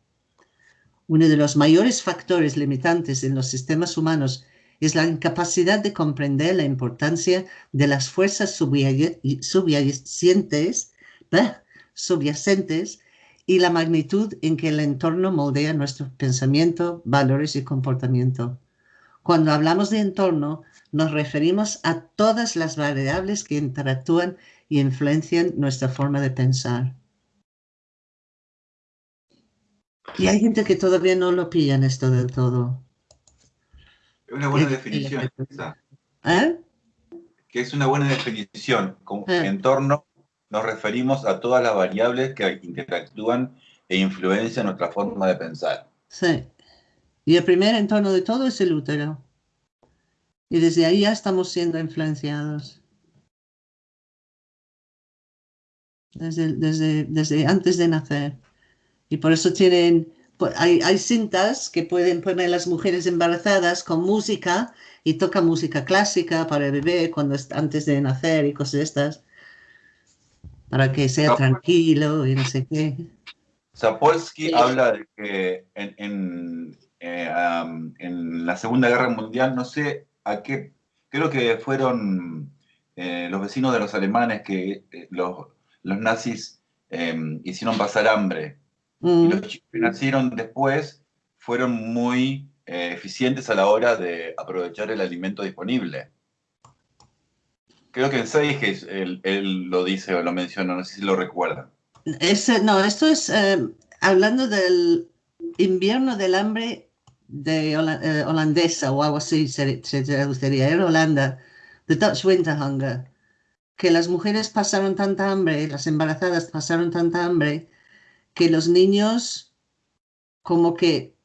Uno de los mayores factores limitantes en los sistemas humanos es la incapacidad de comprender la importancia de las fuerzas subyacentes, y la magnitud en que el entorno moldea nuestro pensamiento, valores y comportamiento. Cuando hablamos de entorno, nos referimos a todas las variables que interactúan y influencian nuestra forma de pensar. Y hay gente que todavía no lo pillan esto del todo. Es una buena definición. ¿Eh? Que es una buena definición. Como eh. entorno nos referimos a todas las variables que interactúan e influencian nuestra forma de pensar. Sí. Y el primer entorno de todo es el útero. Y desde ahí ya estamos siendo influenciados. Desde, desde, desde antes de nacer. Y por eso tienen, hay, hay cintas que pueden poner las mujeres embarazadas con música y toca música clásica para el bebé cuando antes de nacer y cosas de estas, para que sea tranquilo y no sé qué. Sapolsky habla de que en, eh, en, la Segunda Guerra Mundial, no sé a qué, creo que fueron eh, los vecinos de los alemanes que eh, los, los, nazis em, hicieron pasar hambre. Y mm. los chicos que nacieron después fueron muy eficientes a la hora de aprovechar el alimento disponible. Creo que en Seiges él, él, lo dice o lo menciona, no sé si lo recuerdan. no, esto es hablando del invierno del hambre de eh, holandesa o algo así se, traduciría, en Holanda, The Dutch Winter Hunger, que las mujeres pasaron tanta hambre, las embarazadas pasaron tanta hambre, que los niños como que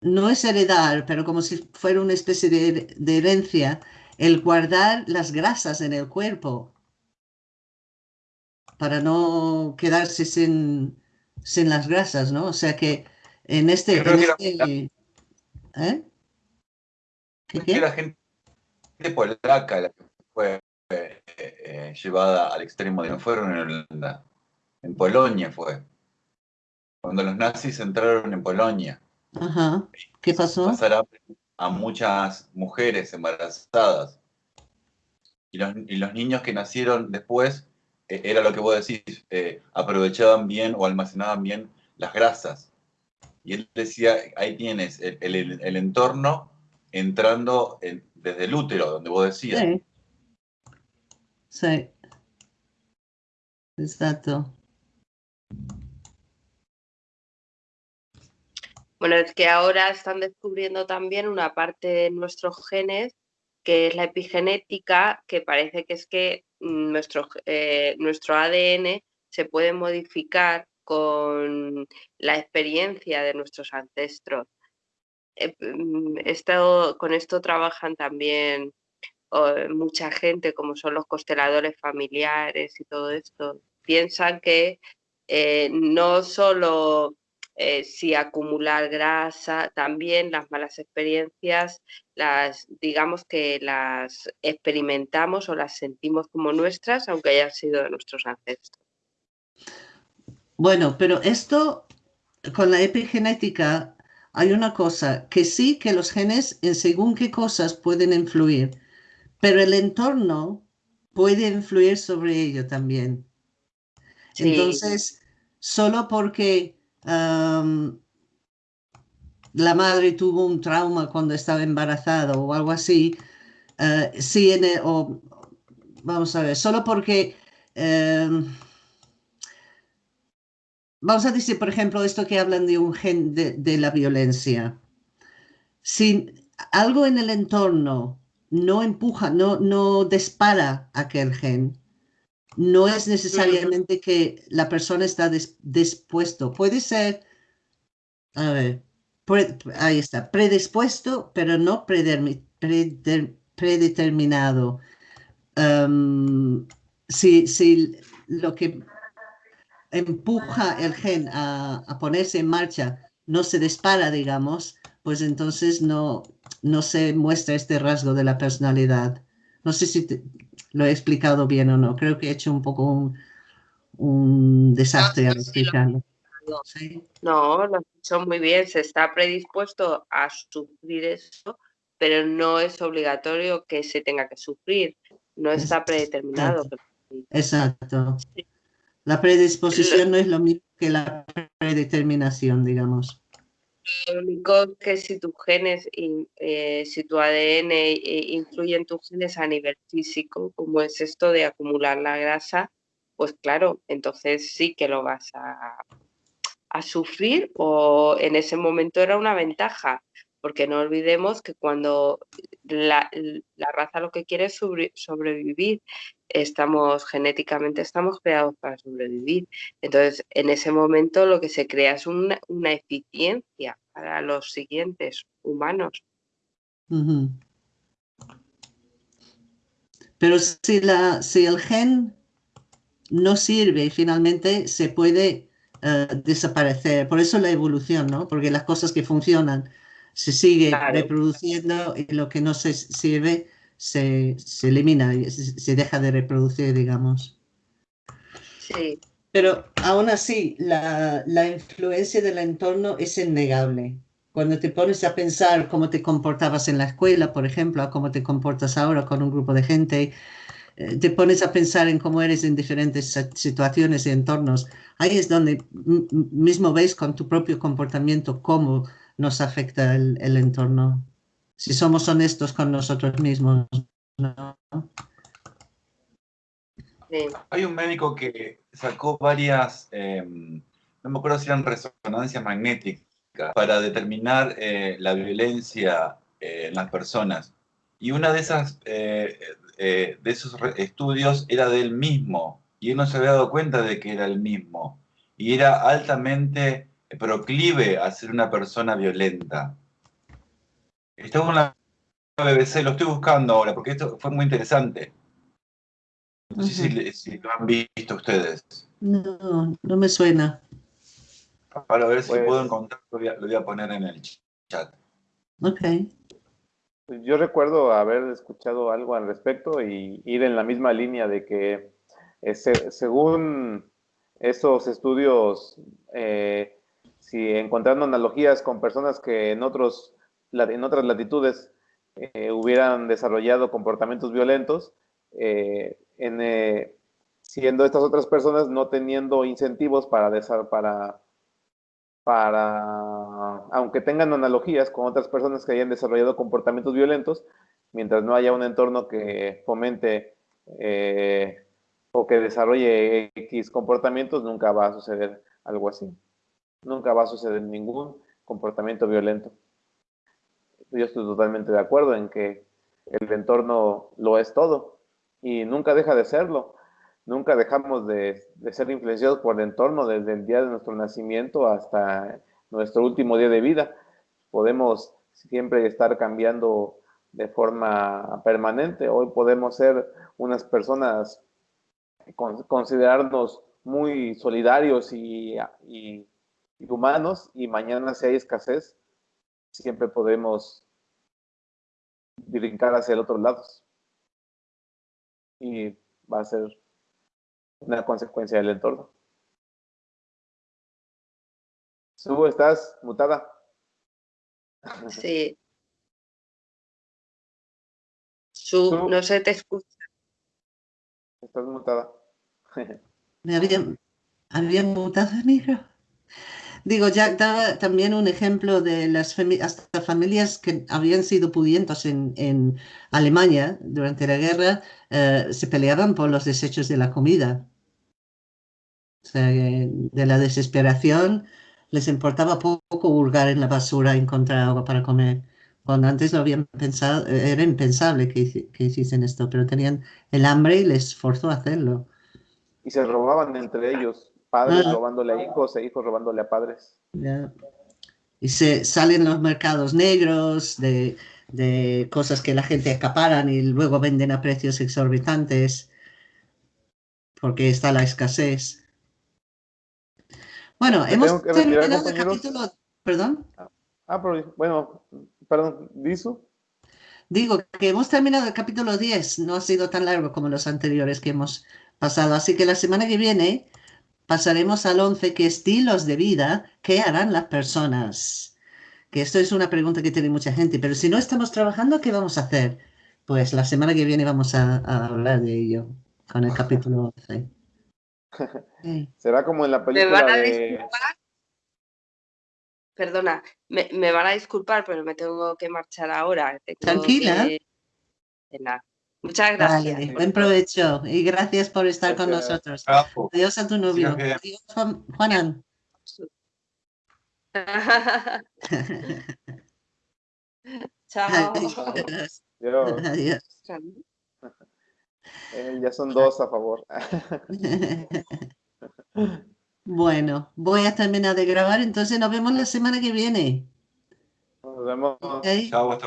no es heredar, pero como si fuera una especie de, de herencia, el guardar las grasas en el cuerpo para no quedarse sin, sin las grasas, ¿no? O sea que en este... ¿Eh? ¿Qué, la gente polaca la que fue eh, eh, llevada al extremo, de no fueron en Holanda, en Polonia fue. Cuando los nazis entraron en Polonia. Ajá. ¿Qué pasó? Pasaron a muchas mujeres embarazadas. Y los, y los, niños que nacieron después, eh, era lo que vos decís, aprovechaban bien o almacenaban bien las grasas. Y él decía, ahí tienes el, entorno entrando desde el útero, donde vos decías. Sí. Sí. Exacto. Bueno, es que ahora están descubriendo también una parte de nuestros genes, que es la epigenética, que parece que es que nuestro, eh, nuestro ADN se puede modificar con la experiencia de nuestros ancestros. Eh, mm, con esto trabajan también mucha gente, como son los consteladores familiares y todo esto. Piensan que eh, no solo eh, si acumular grasa, también las malas experiencias, las digamos que las experimentamos o las sentimos como nuestras, aunque hayan sido de nuestros ancestros. Bueno, pero esto con la epigenética hay una cosa, que sí que los genes en según qué cosas pueden influir, pero el entorno puede influir sobre ello también. Entonces, solo porque la madre tuvo un trauma cuando estaba embarazada o algo así, uh, sí, o, vamos a ver, solo porque... Em, vamos a decir, por ejemplo, esto que hablan de un gen de, la violencia. Si algo en el entorno no empuja, no, no dispara aquel gen, no es necesariamente que la persona está dispuesto. Puede ser, a ver, ahí está, predispuesto, pero no predeterminado. si, si lo que empuja el gen a, ponerse en marcha, no se dispara, digamos, pues entonces no, no se muestra este rasgo de la personalidad. No sé si lo he explicado bien o no. Creo que he hecho un poco un, desastre al explicarlo. No, lo has hecho muy bien. Se está predispuesto a sufrir eso, pero no es obligatorio que se tenga que sufrir. No está predeterminado. Exacto. La predisposición no es lo mismo que la predeterminación, digamos. Lo único que si tus genes, eh, si tu ADN eh, influye en tus genes a nivel físico, como es esto de acumular la grasa, pues claro, entonces sí que lo vas a, a sufrir o en ese momento era una ventaja. porque no olvidemos que cuando la, raza lo que quiere es sobrevivir, estamos genéticamente estamos creados para sobrevivir. Entonces, en ese momento lo que se crea es una, eficiencia para los siguientes humanos. Pero si, la, si el gen no sirve y finalmente se puede eh, desaparecer. Por eso la evolución, ¿no? Porque las cosas que funcionan se sigue reproduciendo y lo que no se sirve se, se elimina, se, se, deja de reproducir, digamos. Sí. Pero aún así, la, la influencia del entorno es innegable. Cuando te pones a pensar cómo te comportabas en la escuela, por ejemplo, a cómo te comportas ahora con un grupo de gente, eh, te pones a pensar en cómo eres en diferentes situaciones y entornos, ahí es donde mismo ves con tu propio comportamiento cómo nos afecta el, el entorno. Si somos honestos con nosotros mismos. ¿no? Hay un médico que sacó varias, em, no me acuerdo si eran resonancias magnéticas, para determinar eh, la violencia eh, en las personas. Y una de esas eh, de esos estudios era del mismo y él no se había dado cuenta de que era el mismo y era altamente proclive a ser una persona violenta. Estaba en la BBC, lo estoy buscando ahora porque esto fue muy interesante. No sé si, lo han visto ustedes. No, no me suena. Para ver si pues puedo encontrarlo, lo voy a poner en el chat. Ok. Yo recuerdo haber escuchado algo al respecto y ir en la misma línea de que eh, según esos estudios, eh, si encontrando analogías con personas que en, otros, en otras latitudes eh, hubieran desarrollado comportamientos violentos, en, siendo estas otras personas no teniendo incentivos para, para para, aunque tengan analogías con otras personas que hayan desarrollado comportamientos violentos, mientras no haya un entorno que fomente eh, o que desarrolle X comportamientos, nunca va a suceder algo así. Nunca va a suceder ningún comportamiento violento. Yo estoy totalmente de acuerdo en que el entorno lo es todo y nunca deja de serlo nunca dejamos de, ser influenciados por el entorno desde el día de nuestro nacimiento hasta nuestro último día de vida. Podemos siempre estar cambiando de forma permanente. Hoy podemos ser unas personas, considerarnos muy solidarios y, y, humanos y mañana si hay escasez, siempre podemos brincar hacia el otro lado. Y va a ser una consecuencia del entorno. Su, ¿estás mutada? Sí. Su, no se te escucha. Estás mutada. Me habían, habían mutado el micro. Digo, Jack daba también un ejemplo de las hasta familias que habían sido pudientos en, en Alemania durante la guerra, eh, se peleaban por los desechos de la comida. O sea, de la desesperación les importaba poco hurgar en la basura y encontrar agua para comer. Cuando antes lo habían pensado, era impensable que, que hiciesen esto, pero tenían el hambre y les forzó a hacerlo. Y se robaban entre ellos, padres ah. robándole a hijos e hijos robándole a padres. Y se salen los mercados negros de, de cosas que la gente acaparan y luego venden a precios exorbitantes porque está la escasez. Bueno, hemos terminado el capítulo. ¿Perdón? Ah, pero, bueno, perdón, ¿Disu? Digo que hemos terminado el capítulo 10, no ha sido tan largo como los anteriores que hemos pasado, así que la semana que viene pasaremos al 11, que estilos de vida, ¿qué harán las personas? Que esto es una pregunta que tiene mucha gente, pero si no estamos trabajando, ¿qué vamos a hacer? Pues la semana que viene vamos a, a hablar de ello con el capítulo 11. Será como en la película ¿Me de... Perdona, me, van a disculpar, pero me tengo que marchar ahora. Tranquila. Muchas gracias. buen provecho y gracias por estar con nosotros. Adiós a tu novio. Adiós, Juanan. Chao. Adiós. Eh, ya son dos a favor. Bueno, voy a terminar de grabar, entonces nos vemos la semana que viene. Nos vemos. Chao, hasta